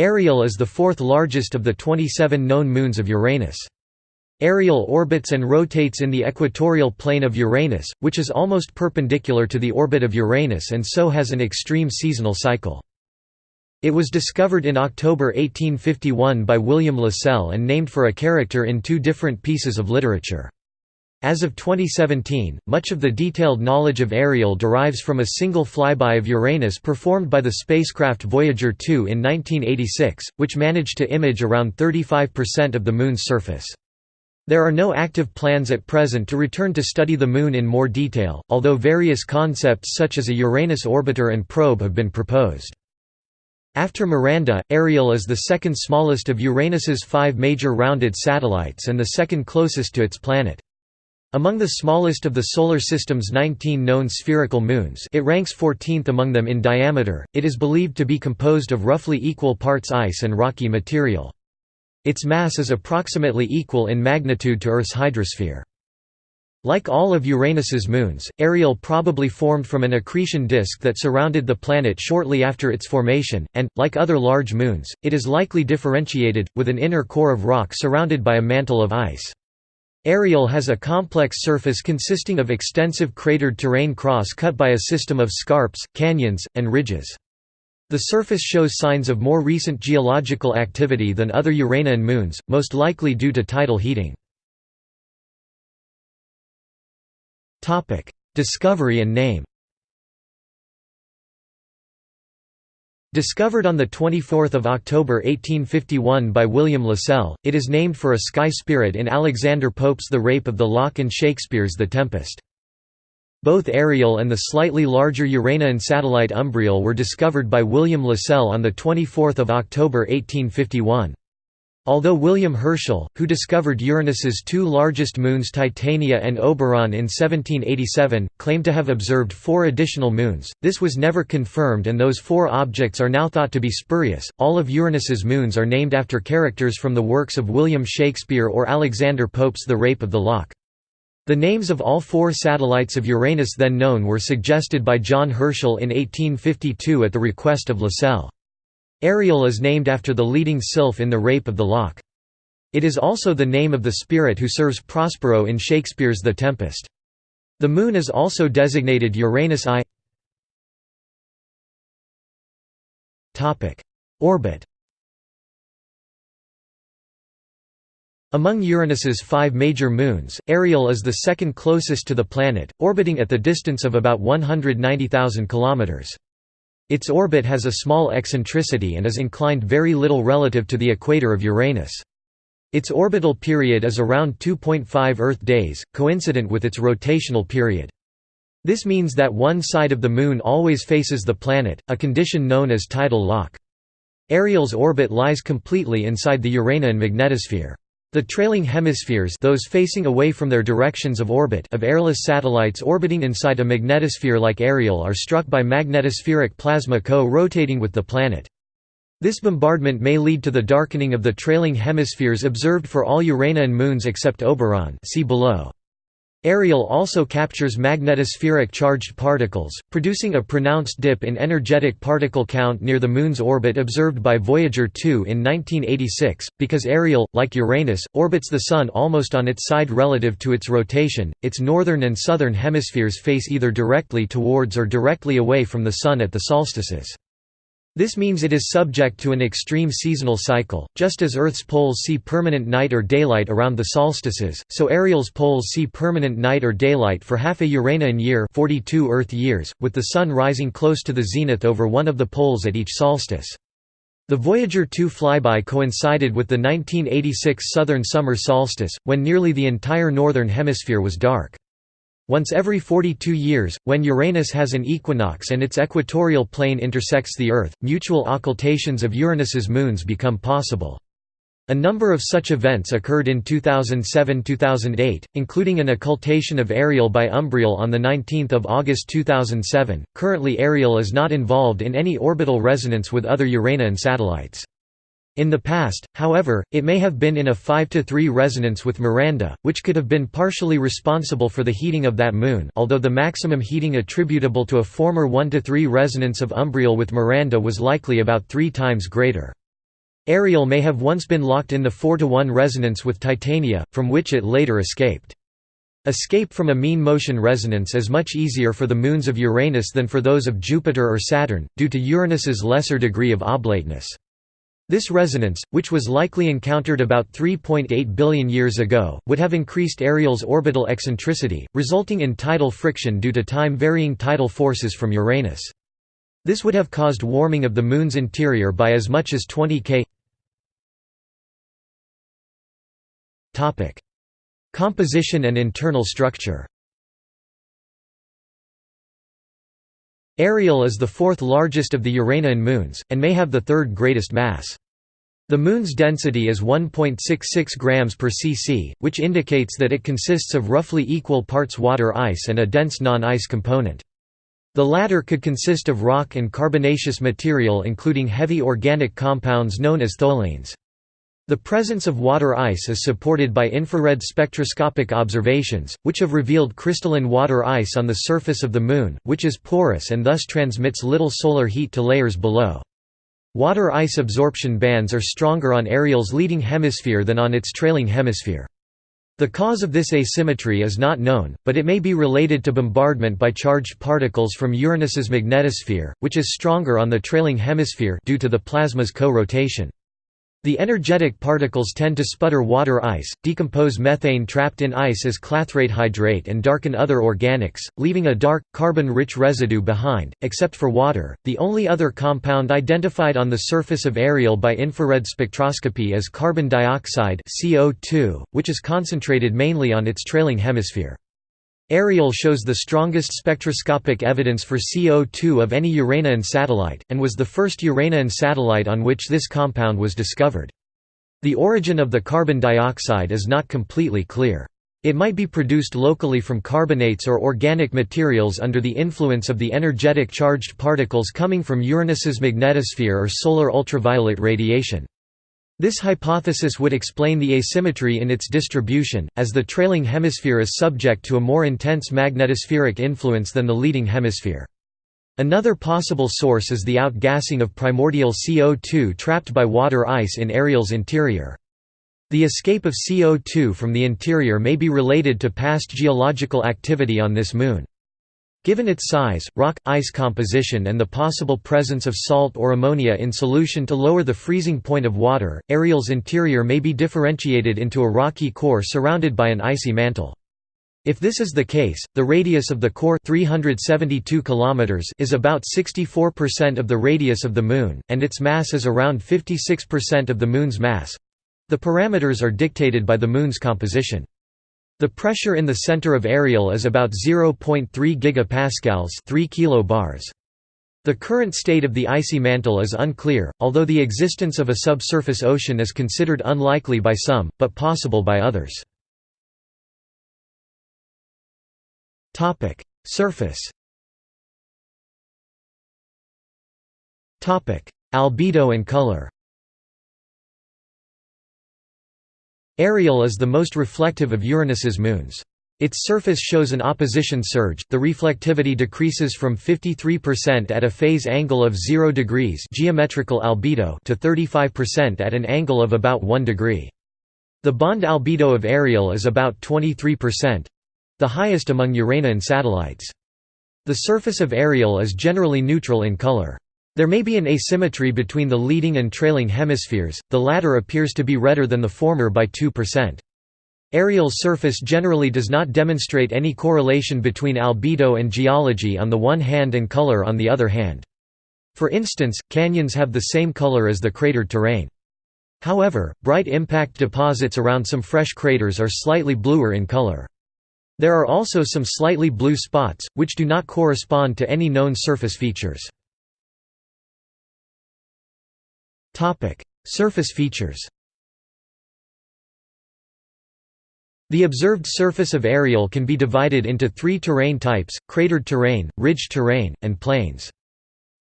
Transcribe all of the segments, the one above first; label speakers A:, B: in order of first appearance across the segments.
A: Ariel is the fourth largest of the 27 known moons of Uranus. Ariel orbits and rotates in the equatorial plane of Uranus, which is almost perpendicular to the orbit of Uranus and so has an extreme seasonal cycle. It was discovered in October 1851 by William Lassell and named for a character in two different pieces of literature. As of 2017, much of the detailed knowledge of Ariel derives from a single flyby of Uranus performed by the spacecraft Voyager 2 in 1986, which managed to image around 35% of the Moon's surface. There are no active plans at present to return to study the Moon in more detail, although various concepts such as a Uranus orbiter and probe have been proposed. After Miranda, Ariel is the second smallest of Uranus's five major rounded satellites and the second closest to its planet. Among the smallest of the Solar System's 19 known spherical moons it ranks 14th among them in diameter, it is believed to be composed of roughly equal parts ice and rocky material. Its mass is approximately equal in magnitude to Earth's hydrosphere. Like all of Uranus's moons, Ariel probably formed from an accretion disk that surrounded the planet shortly after its formation, and, like other large moons, it is likely differentiated, with an inner core of rock surrounded by a mantle of ice. Ariel has a complex surface consisting of extensive cratered terrain cross-cut by a system of scarps, canyons, and ridges. The surface shows signs of more recent geological activity than other Uranian moons, most likely due to tidal heating. Discovery and name Discovered on 24 October 1851 by William Lassell, it is named for a sky spirit in Alexander Pope's The Rape of the Lock and Shakespeare's The Tempest. Both Ariel and the slightly larger Uranian satellite Umbriel were discovered by William Lassell on 24 October 1851. Although William Herschel, who discovered Uranus's two largest moons Titania and Oberon in 1787, claimed to have observed four additional moons, this was never confirmed and those four objects are now thought to be spurious. All of Uranus's moons are named after characters from the works of William Shakespeare or Alexander Pope's The Rape of the Lock. The names of all four satellites of Uranus then known were suggested by John Herschel in 1852 at the request of Lassell. Ariel is named after the leading sylph in The Rape of the Lock. It is also the name of the spirit who serves Prospero in Shakespeare's The Tempest. The Moon is also designated Uranus I. Orbit Among Uranus's five major moons, Ariel is the second closest to the planet, orbiting at the distance of about 190,000 kilometers. Its orbit has a small eccentricity and is inclined very little relative to the equator of Uranus. Its orbital period is around 2.5 Earth days, coincident with its rotational period. This means that one side of the Moon always faces the planet, a condition known as tidal lock. Ariel's orbit lies completely inside the Uranian magnetosphere. The trailing hemispheres those facing away from their directions of orbit of airless satellites orbiting inside a magnetosphere like Ariel are struck by magnetospheric plasma co-rotating with the planet. This bombardment may lead to the darkening of the trailing hemispheres observed for all Uranian moons except Oberon see below. Ariel also captures magnetospheric charged particles, producing a pronounced dip in energetic particle count near the Moon's orbit observed by Voyager 2 in 1986. Because Ariel, like Uranus, orbits the Sun almost on its side relative to its rotation, its northern and southern hemispheres face either directly towards or directly away from the Sun at the solstices. This means it is subject to an extreme seasonal cycle, just as Earth's poles see permanent night or daylight around the solstices, so Ariel's poles see permanent night or daylight for half a Uranian year 42 Earth years, with the Sun rising close to the zenith over one of the poles at each solstice. The Voyager 2 flyby coincided with the 1986 southern summer solstice, when nearly the entire northern hemisphere was dark. Once every 42 years, when Uranus has an equinox and its equatorial plane intersects the Earth, mutual occultations of Uranus's moons become possible. A number of such events occurred in 2007–2008, including an occultation of Ariel by Umbriel on 19 August 2007. Currently Ariel is not involved in any orbital resonance with other Uranian satellites. In the past, however, it may have been in a 5–3 resonance with Miranda, which could have been partially responsible for the heating of that moon although the maximum heating attributable to a former 1–3 resonance of Umbriel with Miranda was likely about three times greater. Ariel may have once been locked in the 4–1 resonance with Titania, from which it later escaped. Escape from a mean motion resonance is much easier for the moons of Uranus than for those of Jupiter or Saturn, due to Uranus's lesser degree of oblateness. This resonance, which was likely encountered about 3.8 billion years ago, would have increased Ariel's orbital eccentricity, resulting in tidal friction due to time-varying tidal forces from Uranus. This would have caused warming of the Moon's interior by as much as 20 K. Composition and internal structure Ariel is the fourth largest of the Uranian moons, and may have the third greatest mass. The Moon's density is 1.66 grams per cc, which indicates that it consists of roughly equal parts water ice and a dense non-ice component. The latter could consist of rock and carbonaceous material including heavy organic compounds known as tholins. The presence of water ice is supported by infrared spectroscopic observations, which have revealed crystalline water ice on the surface of the Moon, which is porous and thus transmits little solar heat to layers below. Water ice absorption bands are stronger on Ariel's leading hemisphere than on its trailing hemisphere. The cause of this asymmetry is not known, but it may be related to bombardment by charged particles from Uranus's magnetosphere, which is stronger on the trailing hemisphere due to the plasma's co-rotation. The energetic particles tend to sputter water ice, decompose methane trapped in ice as clathrate hydrate and darken other organics, leaving a dark, carbon-rich residue behind, except for water. The only other compound identified on the surface of Ariel by infrared spectroscopy is carbon dioxide CO2, which is concentrated mainly on its trailing hemisphere. Ariel shows the strongest spectroscopic evidence for CO2 of any Uranian satellite, and was the first Uranian satellite on which this compound was discovered. The origin of the carbon dioxide is not completely clear. It might be produced locally from carbonates or organic materials under the influence of the energetic charged particles coming from Uranus's magnetosphere or solar ultraviolet radiation. This hypothesis would explain the asymmetry in its distribution, as the trailing hemisphere is subject to a more intense magnetospheric influence than the leading hemisphere. Another possible source is the outgassing of primordial CO2 trapped by water ice in Ariel's interior. The escape of CO2 from the interior may be related to past geological activity on this moon. Given its size, rock-ice composition and the possible presence of salt or ammonia in solution to lower the freezing point of water, Ariel's interior may be differentiated into a rocky core surrounded by an icy mantle. If this is the case, the radius of the core 372 km is about 64% of the radius of the Moon, and its mass is around 56% of the Moon's mass. The parameters are dictated by the Moon's composition. The pressure in the center of Ariel is about 0.3 gigapascals 3 kilobars. The current state of the icy mantle is unclear, although the existence of a subsurface ocean is considered unlikely by some, but possible by others. Surface Albedo and color Ariel is the most reflective of Uranus's moons. Its surface shows an opposition surge, the reflectivity decreases from 53% at a phase angle of 0 degrees geometrical albedo to 35% at an angle of about 1 degree. The bond albedo of Ariel is about 23%—the highest among Uranian satellites. The surface of Ariel is generally neutral in color. There may be an asymmetry between the leading and trailing hemispheres, the latter appears to be redder than the former by 2%. Ariel's surface generally does not demonstrate any correlation between albedo and geology on the one hand and color on the other hand. For instance, canyons have the same color as the cratered terrain. However, bright impact deposits around some fresh craters are slightly bluer in color. There are also some slightly blue spots, which do not correspond to any known surface features. Topic: Surface features. The observed surface of Ariel can be divided into three terrain types, cratered terrain, ridge terrain, and plains.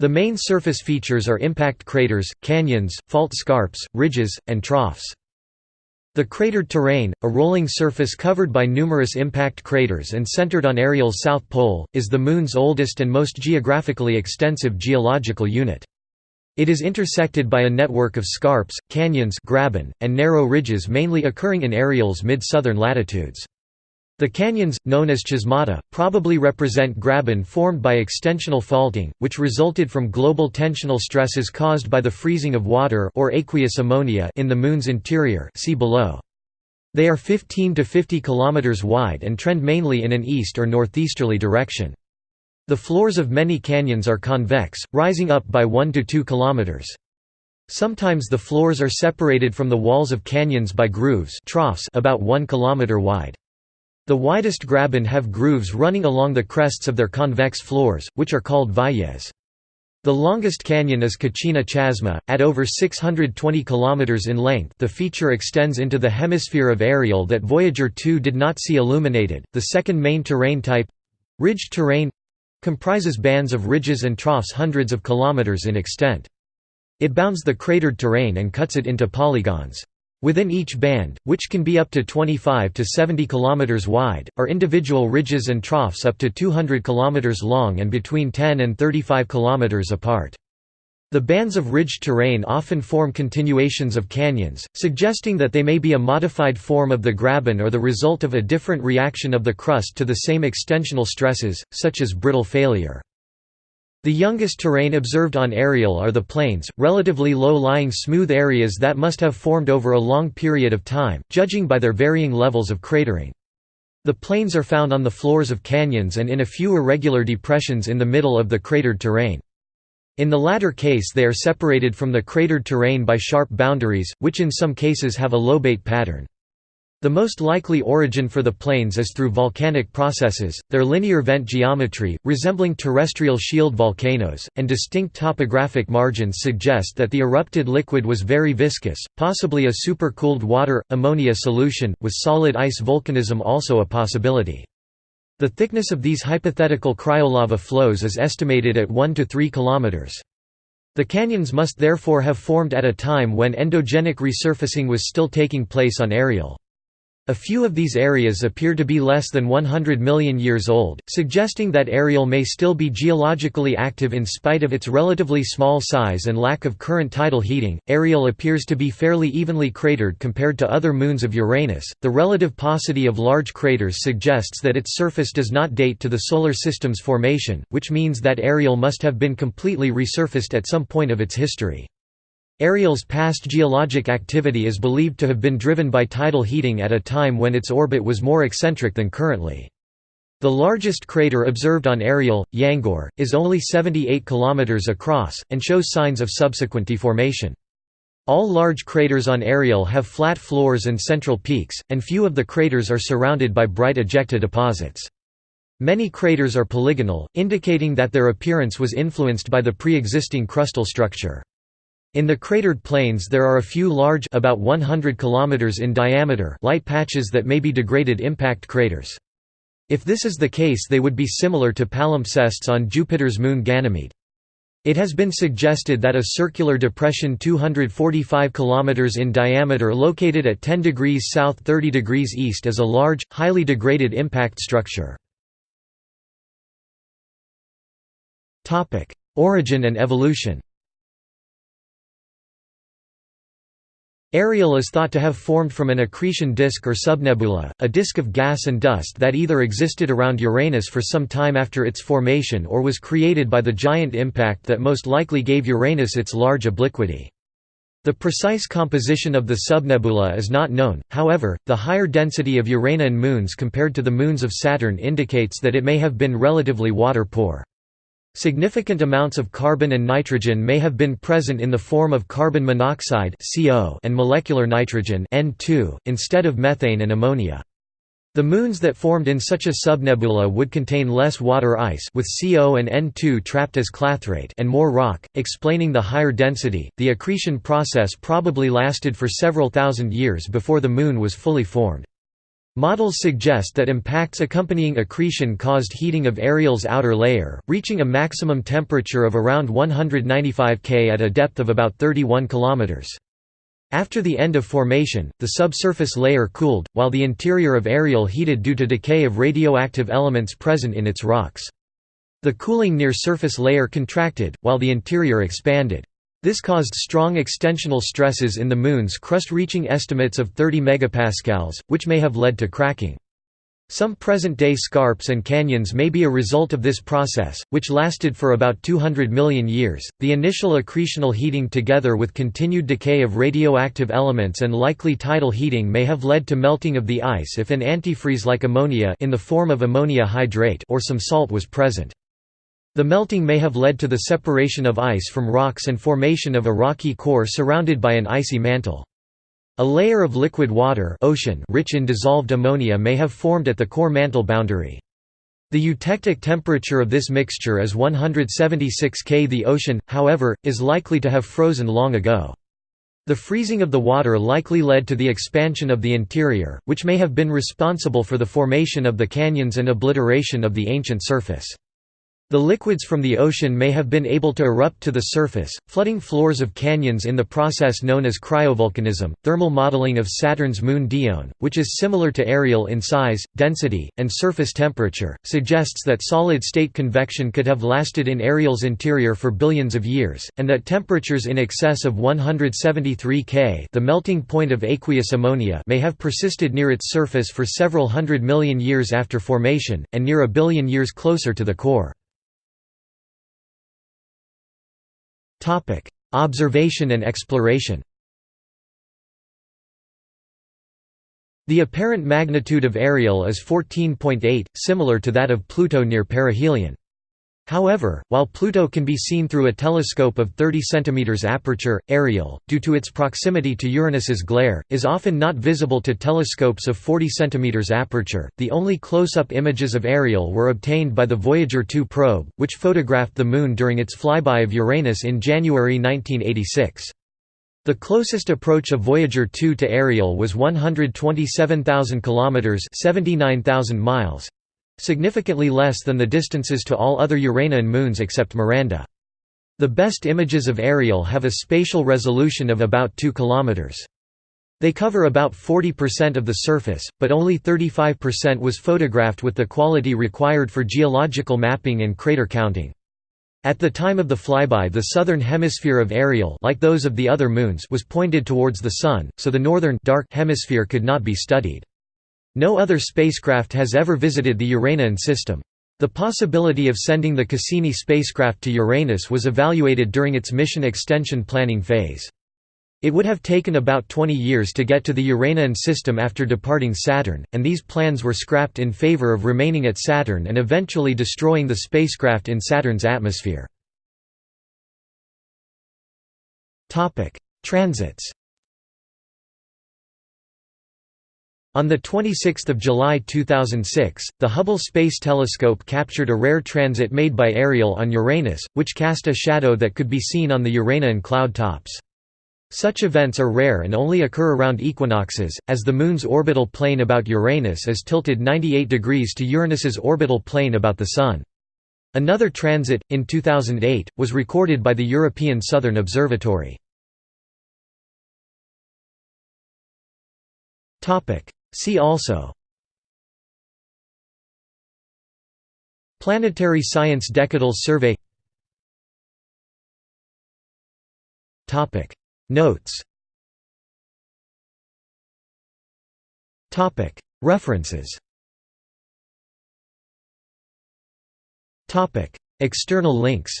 A: The main surface features are impact craters, canyons, fault scarps, ridges, and troughs. The cratered terrain, a rolling surface covered by numerous impact craters and centered on Ariel's south pole, is the Moon's oldest and most geographically extensive geological unit. It is intersected by a network of scarps, canyons graben, and narrow ridges mainly occurring in Ariel's mid-southern latitudes. The canyons, known as chasmata, probably represent graben formed by extensional faulting, which resulted from global tensional stresses caused by the freezing of water or aqueous ammonia in the Moon's interior see below. They are 15 to 50 km wide and trend mainly in an east or northeasterly direction. The floors of many canyons are convex, rising up by 1 to 2 kilometers. Sometimes the floors are separated from the walls of canyons by grooves troughs about 1 kilometer wide. The widest graben have grooves running along the crests of their convex floors, which are called valles. The longest canyon is Kachina Chasma, at over 620 km in length the feature extends into the hemisphere of Ariel that Voyager 2 did not see illuminated. The second main terrain type—ridged terrain, comprises bands of ridges and troughs hundreds of kilometers in extent. It bounds the cratered terrain and cuts it into polygons. Within each band, which can be up to 25 to 70 km wide, are individual ridges and troughs up to 200 km long and between 10 and 35 km apart. The bands of ridged terrain often form continuations of canyons, suggesting that they may be a modified form of the graben or the result of a different reaction of the crust to the same extensional stresses, such as brittle failure. The youngest terrain observed on Ariel are the plains, relatively low-lying smooth areas that must have formed over a long period of time, judging by their varying levels of cratering. The plains are found on the floors of canyons and in a few irregular depressions in the middle of the cratered terrain. In the latter case they are separated from the cratered terrain by sharp boundaries, which in some cases have a lobate pattern. The most likely origin for the plains is through volcanic processes, their linear vent geometry, resembling terrestrial shield volcanoes, and distinct topographic margins suggest that the erupted liquid was very viscous, possibly a supercooled water, ammonia solution, with solid ice volcanism also a possibility. The thickness of these hypothetical cryolava flows is estimated at 1 to 3 km. The canyons must therefore have formed at a time when endogenic resurfacing was still taking place on Ariel. A few of these areas appear to be less than 100 million years old, suggesting that Ariel may still be geologically active in spite of its relatively small size and lack of current tidal heating. Ariel appears to be fairly evenly cratered compared to other moons of Uranus. The relative paucity of large craters suggests that its surface does not date to the Solar System's formation, which means that Ariel must have been completely resurfaced at some point of its history. Ariel's past geologic activity is believed to have been driven by tidal heating at a time when its orbit was more eccentric than currently. The largest crater observed on Ariel, Yangoor, is only 78 km across, and shows signs of subsequent deformation. All large craters on Ariel have flat floors and central peaks, and few of the craters are surrounded by bright ejecta deposits. Many craters are polygonal, indicating that their appearance was influenced by the pre-existing crustal structure. In the cratered plains there are a few large about 100 km in diameter light patches that may be degraded impact craters. If this is the case they would be similar to palimpsests on Jupiter's moon Ganymede. It has been suggested that a circular depression 245 km in diameter located at 10 degrees south 30 degrees east is a large, highly degraded impact structure. Origin and evolution Ariel is thought to have formed from an accretion disk or subnebula, a disk of gas and dust that either existed around Uranus for some time after its formation or was created by the giant impact that most likely gave Uranus its large obliquity. The precise composition of the subnebula is not known, however, the higher density of Uranian moons compared to the moons of Saturn indicates that it may have been relatively water-poor. Significant amounts of carbon and nitrogen may have been present in the form of carbon monoxide and molecular nitrogen instead of methane and ammonia. The moons that formed in such a subnebula would contain less water ice with CO and N2 trapped as clathrate and more rock, explaining the higher density. The accretion process probably lasted for several thousand years before the moon was fully formed. Models suggest that impacts accompanying accretion caused heating of Ariel's outer layer, reaching a maximum temperature of around 195 K at a depth of about 31 km. After the end of formation, the subsurface layer cooled, while the interior of Ariel heated due to decay of radioactive elements present in its rocks. The cooling near surface layer contracted, while the interior expanded. This caused strong extensional stresses in the Moon's crust reaching estimates of 30 megapascals, which may have led to cracking. Some present-day scarps and canyons may be a result of this process, which lasted for about 200 million years. The initial accretional heating together with continued decay of radioactive elements and likely tidal heating may have led to melting of the ice if an antifreeze like ammonia in the form of ammonia hydrate or some salt was present. The melting may have led to the separation of ice from rocks and formation of a rocky core surrounded by an icy mantle. A layer of liquid water ocean rich in dissolved ammonia may have formed at the core mantle boundary. The eutectic temperature of this mixture is 176 K. The ocean, however, is likely to have frozen long ago. The freezing of the water likely led to the expansion of the interior, which may have been responsible for the formation of the canyons and obliteration of the ancient surface. The liquids from the ocean may have been able to erupt to the surface, flooding floors of canyons in the process known as cryovolcanism. Thermal modeling of Saturn's moon Dione, which is similar to Ariel in size, density, and surface temperature, suggests that solid state convection could have lasted in Ariel's interior for billions of years, and that temperatures in excess of 173 K, the melting point of aqueous ammonia, may have persisted near its surface for several hundred million years after formation, and near a billion years closer to the core. Observation and exploration The apparent magnitude of Ariel is 14.8, similar to that of Pluto near perihelion. However, while Pluto can be seen through a telescope of 30 cm aperture, Ariel, due to its proximity to Uranus's glare, is often not visible to telescopes of 40 cm aperture. The only close-up images of Ariel were obtained by the Voyager 2 probe, which photographed the Moon during its flyby of Uranus in January 1986. The closest approach of Voyager 2 to Ariel was 127,000 kilometers (79,000 miles), significantly less than the distances to all other Uranian moons except Miranda. The best images of Ariel have a spatial resolution of about 2 km. They cover about 40% of the surface, but only 35% was photographed with the quality required for geological mapping and crater counting. At the time of the flyby the southern hemisphere of Ariel like those of the other moons was pointed towards the Sun, so the northern dark hemisphere could not be studied. No other spacecraft has ever visited the Uranian system. The possibility of sending the Cassini spacecraft to Uranus was evaluated during its mission extension planning phase. It would have taken about 20 years to get to the Uranian system after departing Saturn, and these plans were scrapped in favor of remaining at Saturn and eventually destroying the spacecraft in Saturn's atmosphere. Transits On 26 July 2006, the Hubble Space Telescope captured a rare transit made by Ariel on Uranus, which cast a shadow that could be seen on the Uranian cloud tops. Such events are rare and only occur around equinoxes, as the Moon's orbital plane about Uranus is tilted 98 degrees to Uranus's orbital plane about the Sun. Another transit, in 2008, was recorded by the European Southern Observatory. See also Planetary Science Decadal Survey Notes References External links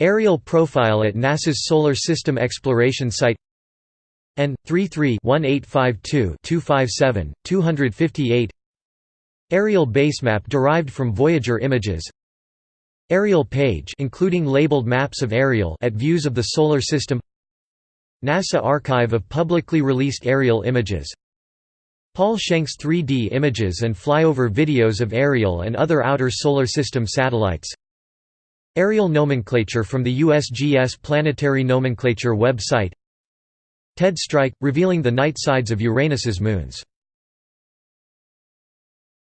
A: Ariel profile at NASA's Solar System Exploration Site N 33-1852-257, 258 Ariel basemap derived from Voyager images. Ariel page including labeled maps of Ariel at views of the solar system. NASA archive of publicly released Ariel images. Paul Schenk's 3D images and flyover videos of Ariel and other outer solar system satellites. Ariel nomenclature from the USGS Planetary Nomenclature website Ted Stryk, revealing the night sides of Uranus's moons